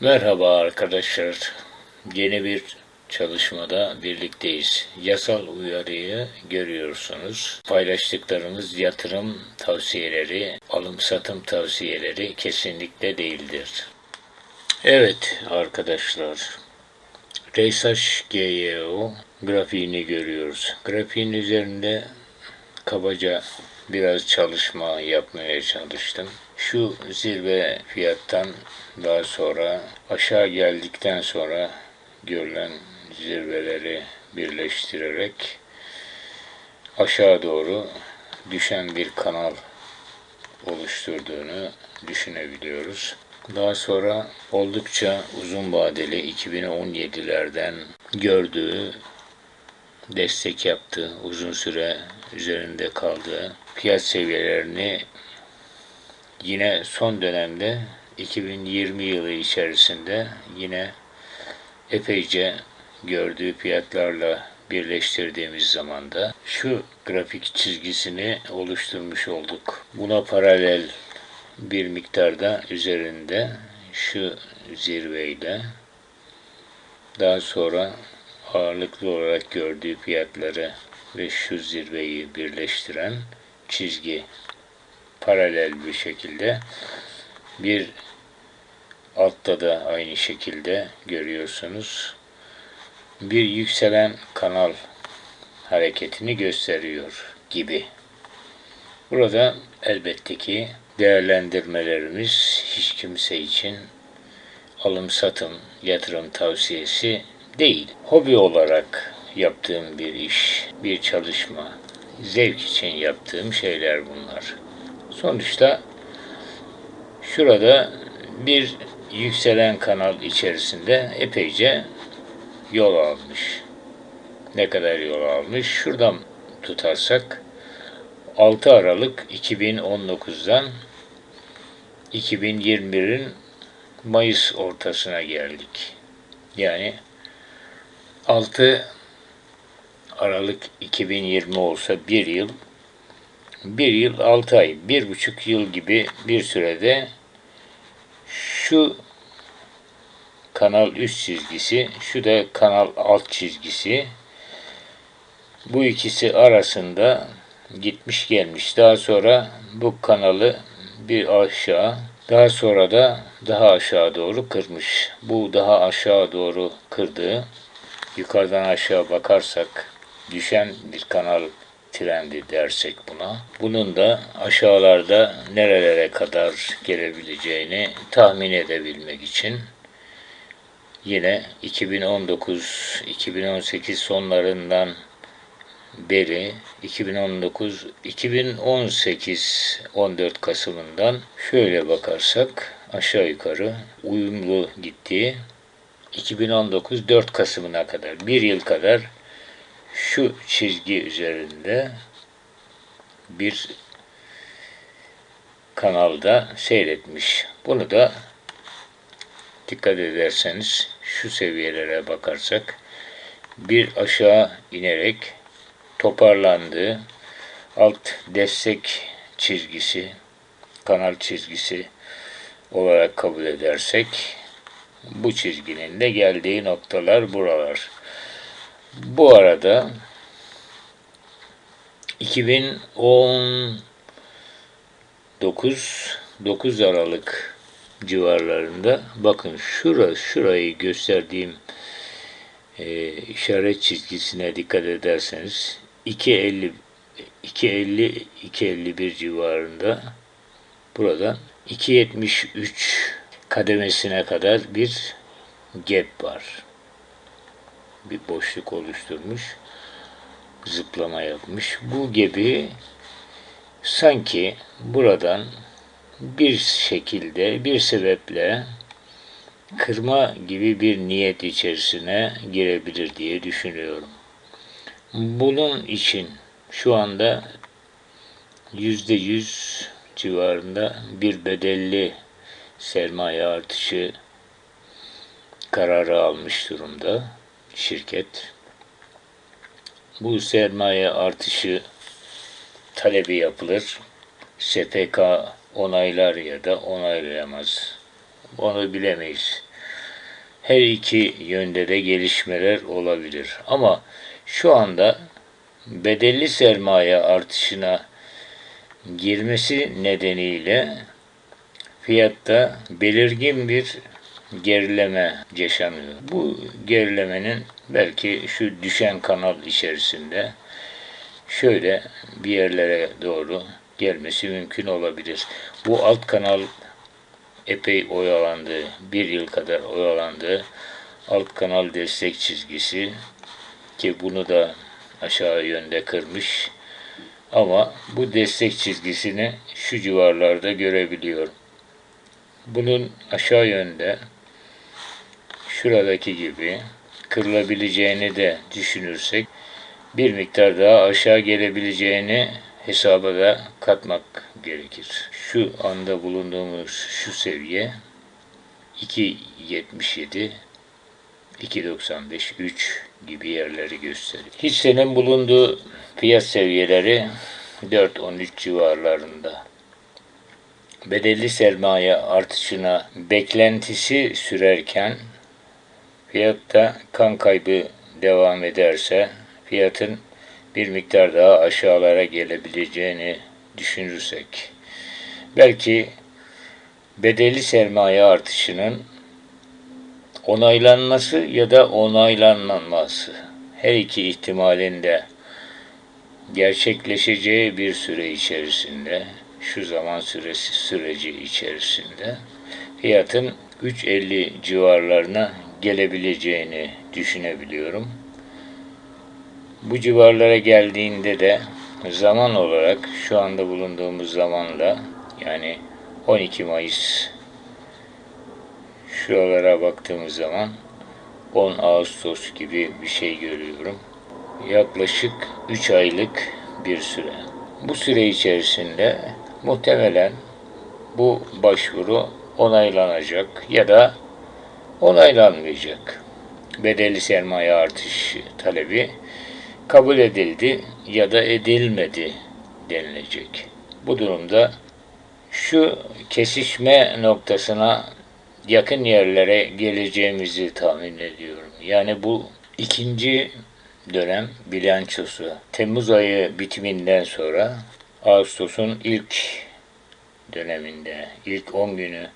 Merhaba arkadaşlar. Yeni bir çalışmada birlikteyiz. Yasal uyarıyı görüyorsunuz. Paylaştıklarımız yatırım tavsiyeleri, alım satım tavsiyeleri kesinlikle değildir. Evet arkadaşlar. Resaş GYO grafiğini görüyoruz. Grafiğin üzerinde kabaca biraz çalışma yapmaya çalıştım. Şu zirve fiyattan daha sonra aşağı geldikten sonra görülen zirveleri birleştirerek aşağı doğru düşen bir kanal oluşturduğunu düşünebiliyoruz. Daha sonra oldukça uzun vadeli 2017'lerden gördüğü destek yaptı, uzun süre üzerinde kaldığı fiyat seviyelerini yine son dönemde 2020 yılı içerisinde yine epeyce gördüğü fiyatlarla birleştirdiğimiz zaman da şu grafik çizgisini oluşturmuş olduk. Buna paralel bir miktarda üzerinde şu zirveyle daha sonra ağırlıklı olarak gördüğü fiyatları ve şu zirveyi birleştiren çizgi paralel bir şekilde bir altta da aynı şekilde görüyorsunuz bir yükselen kanal hareketini gösteriyor gibi. Burada elbette ki değerlendirmelerimiz hiç kimse için alım satım yatırım tavsiyesi değil. Hobi olarak yaptığım bir iş, bir çalışma, zevk için yaptığım şeyler bunlar. Sonuçta şurada bir yükselen kanal içerisinde epeyce yol almış. Ne kadar yol almış? Şuradan tutarsak 6 Aralık 2019'dan 2021'in Mayıs ortasına geldik. Yani 6 Aralık 2020 olsa bir yıl, bir yıl altı ay, bir buçuk yıl gibi bir sürede şu kanal üst çizgisi, şu da kanal alt çizgisi. Bu ikisi arasında gitmiş gelmiş. Daha sonra bu kanalı bir aşağı, daha sonra da daha aşağı doğru kırmış. Bu daha aşağı doğru kırdığı, yukarıdan aşağı bakarsak düşen bir kanal trendi dersek buna. Bunun da aşağılarda nerelere kadar gelebileceğini tahmin edebilmek için yine 2019-2018 sonlarından beri 2019 2018 14 Kasım'ından şöyle bakarsak aşağı yukarı uyumlu gittiği 2019 4 Kasım'ına kadar bir yıl kadar şu çizgi üzerinde bir kanalda seyretmiş. Bunu da dikkat ederseniz şu seviyelere bakarsak bir aşağı inerek toparlandığı alt destek çizgisi, kanal çizgisi olarak kabul edersek bu çizginin de geldiği noktalar buralar. Bu arada 2019 9 Aralık civarlarında bakın şura şurayı gösterdiğim e, işaret çizgisine dikkat ederseniz 2.50 2.50 2.51 civarında burada 2.73 kademesine kadar bir gap var. Bir boşluk oluşturmuş. Zıplama yapmış. Bu gibi sanki buradan bir şekilde, bir sebeple kırma gibi bir niyet içerisine girebilir diye düşünüyorum. Bunun için şu anda yüzde yüz civarında bir bedelli sermaye artışı kararı almış durumda şirket. Bu sermaye artışı talebi yapılır. SPK onaylar ya da onaylayamaz. Onu bilemeyiz. her iki yönde de gelişmeler olabilir. Ama şu anda bedelli sermaye artışına girmesi nedeniyle fiyatta belirgin bir gerileme yaşanıyor. Bu gerilemenin belki şu düşen kanal içerisinde şöyle bir yerlere doğru gelmesi mümkün olabilir. Bu alt kanal epey oyalandı. Bir yıl kadar oyalandı. Alt kanal destek çizgisi ki bunu da aşağı yönde kırmış. Ama bu destek çizgisini şu civarlarda görebiliyorum. Bunun aşağı yönde şuradaki gibi kırılabileceğini de düşünürsek bir miktar daha aşağı gelebileceğini hesaba da katmak gerekir. Şu anda bulunduğumuz şu seviye 2.77 2.95 3 gibi yerleri gösteriyor. Hissenin bulunduğu fiyat seviyeleri 4.13 civarlarında. Bedelli sermaye artışına beklentisi sürerken fiyatta kan kaybı devam ederse fiyatın bir miktar daha aşağılara gelebileceğini düşünürsek belki bedelli sermaye artışının onaylanması ya da onaylanmaması her iki ihtimalinde gerçekleşeceği bir süre içerisinde şu zaman süresi süreci içerisinde fiyatın 3.50 civarlarına gelebileceğini düşünebiliyorum. Bu civarlara geldiğinde de zaman olarak şu anda bulunduğumuz zamanla yani 12 Mayıs şuralara baktığımız zaman 10 Ağustos gibi bir şey görüyorum. Yaklaşık 3 aylık bir süre. Bu süre içerisinde muhtemelen bu başvuru onaylanacak ya da onaylanmayacak. Bedelli sermaye artış talebi kabul edildi ya da edilmedi denilecek. Bu durumda şu kesişme noktasına yakın yerlere geleceğimizi tahmin ediyorum. Yani bu ikinci dönem bilançosu Temmuz ayı bitiminden sonra Ağustos'un ilk döneminde, ilk 10 günü,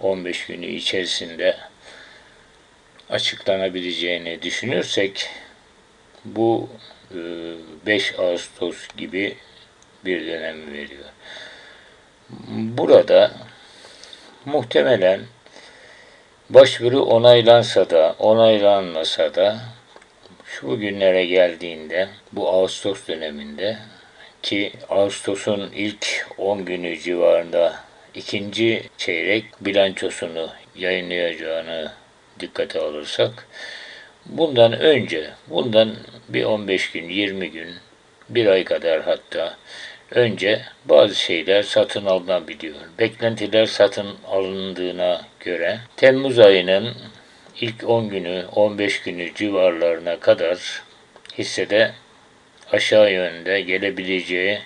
15 günü içerisinde açıklanabileceğini düşünürsek bu 5 e, Ağustos gibi bir dönem veriyor. Burada muhtemelen başvuru onaylansa da onaylanmasa da şu günlere geldiğinde bu Ağustos döneminde ki Ağustos'un ilk 10 günü civarında ikinci çeyrek bilançosunu yayınlayacağını dikkate alırsak bundan önce bundan bir 15 gün 20 gün bir ay kadar hatta önce bazı şeyler satın alınabiliyor. Beklentiler satın alındığına göre Temmuz ayının ilk 10 günü 15 günü civarlarına kadar hissede aşağı yönde gelebileceği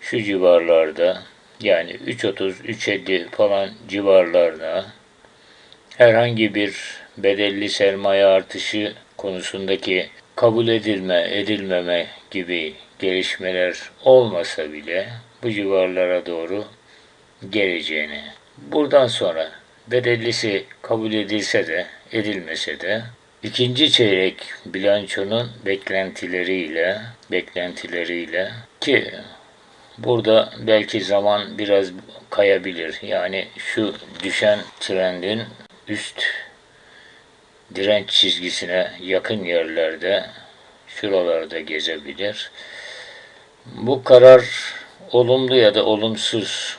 şu civarlarda yani 3.30 3.50 falan civarlarda herhangi bir bedelli sermaye artışı konusundaki kabul edilme, edilmeme gibi gelişmeler olmasa bile bu civarlara doğru geleceğini. Buradan sonra bedellisi kabul edilse de edilmese de ikinci çeyrek bilançonun beklentileriyle beklentileriyle ki burada belki zaman biraz kayabilir. Yani şu düşen trendin üst direnç çizgisine yakın yerlerde şuralarda gezebilir. Bu karar olumlu ya da olumsuz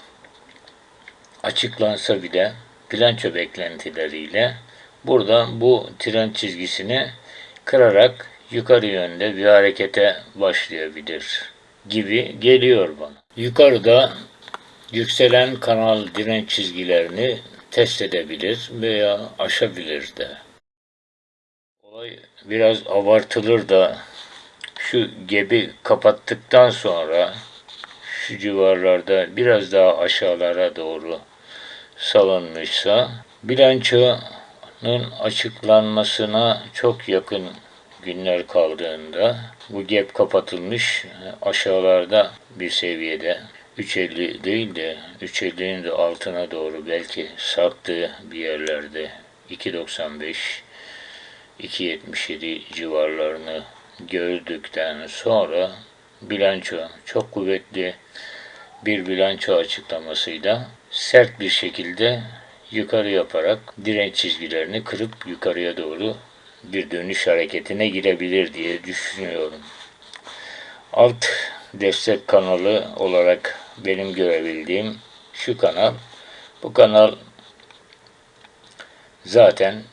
açıklansa bile bilanço beklentileriyle burada bu tren çizgisini kırarak yukarı yönde bir harekete başlayabilir gibi geliyor bana. Yukarıda yükselen kanal direnç çizgilerini test edebilir veya aşabilir de. Olay biraz abartılır da şu gebi kapattıktan sonra şu civarlarda biraz daha aşağılara doğru salınmışsa bilanço açıklanmasına çok yakın günler kaldığında bu gap kapatılmış aşağılarda bir seviyede 3.50 değil de 3.50'nin de altına doğru belki sarktığı bir yerlerde 2.95 2.77 civarlarını gördükten sonra bilanço çok kuvvetli bir bilanço açıklamasıyla sert bir şekilde yukarı yaparak direnç çizgilerini kırıp yukarıya doğru bir dönüş hareketine girebilir diye düşünüyorum. Alt destek kanalı olarak benim görebildiğim şu kanal. Bu kanal zaten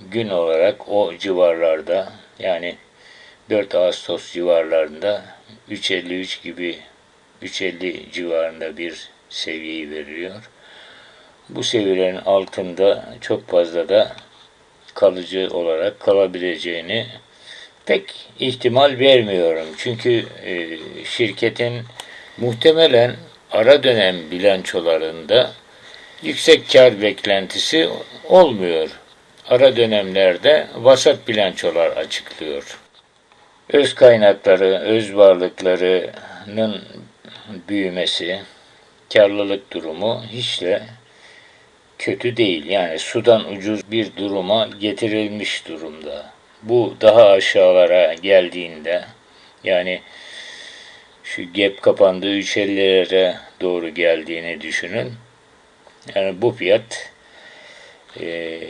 gün olarak o civarlarda yani 4 Ağustos civarlarında 3.53 gibi 3.50 civarında bir seviyeyi veriyor. Bu seviyelerin altında çok fazla da kalıcı olarak kalabileceğini pek ihtimal vermiyorum. Çünkü e, şirketin muhtemelen ara dönem bilançolarında yüksek kar beklentisi olmuyor. Ara dönemlerde vasat bilançolar açıklıyor. Öz kaynakları, öz varlıklarının büyümesi, karlılık durumu hiç de kötü değil. Yani sudan ucuz bir duruma getirilmiş durumda. Bu daha aşağılara geldiğinde yani şu gap kapandığı 3.50'lere doğru geldiğini düşünün. Yani bu fiyat e,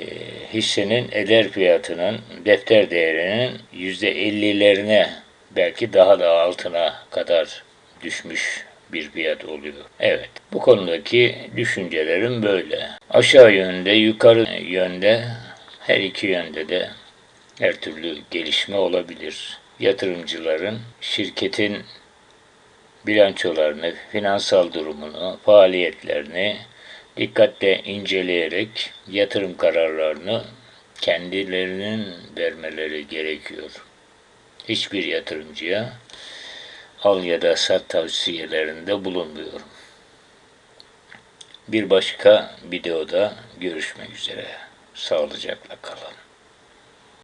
hissenin eder fiyatının defter değerinin %50'lerine belki daha da altına kadar düşmüş bir fiyat oluyor. Evet, bu konudaki düşüncelerim böyle. Aşağı yönde, yukarı yönde, her iki yönde de her türlü gelişme olabilir. Yatırımcıların şirketin bilançolarını, finansal durumunu, faaliyetlerini dikkatle inceleyerek yatırım kararlarını kendilerinin vermeleri gerekiyor. Hiçbir yatırımcıya al ya da sat tavsiyelerinde bulunmuyorum. Bir başka videoda görüşmek üzere. Sağlıcakla kalın.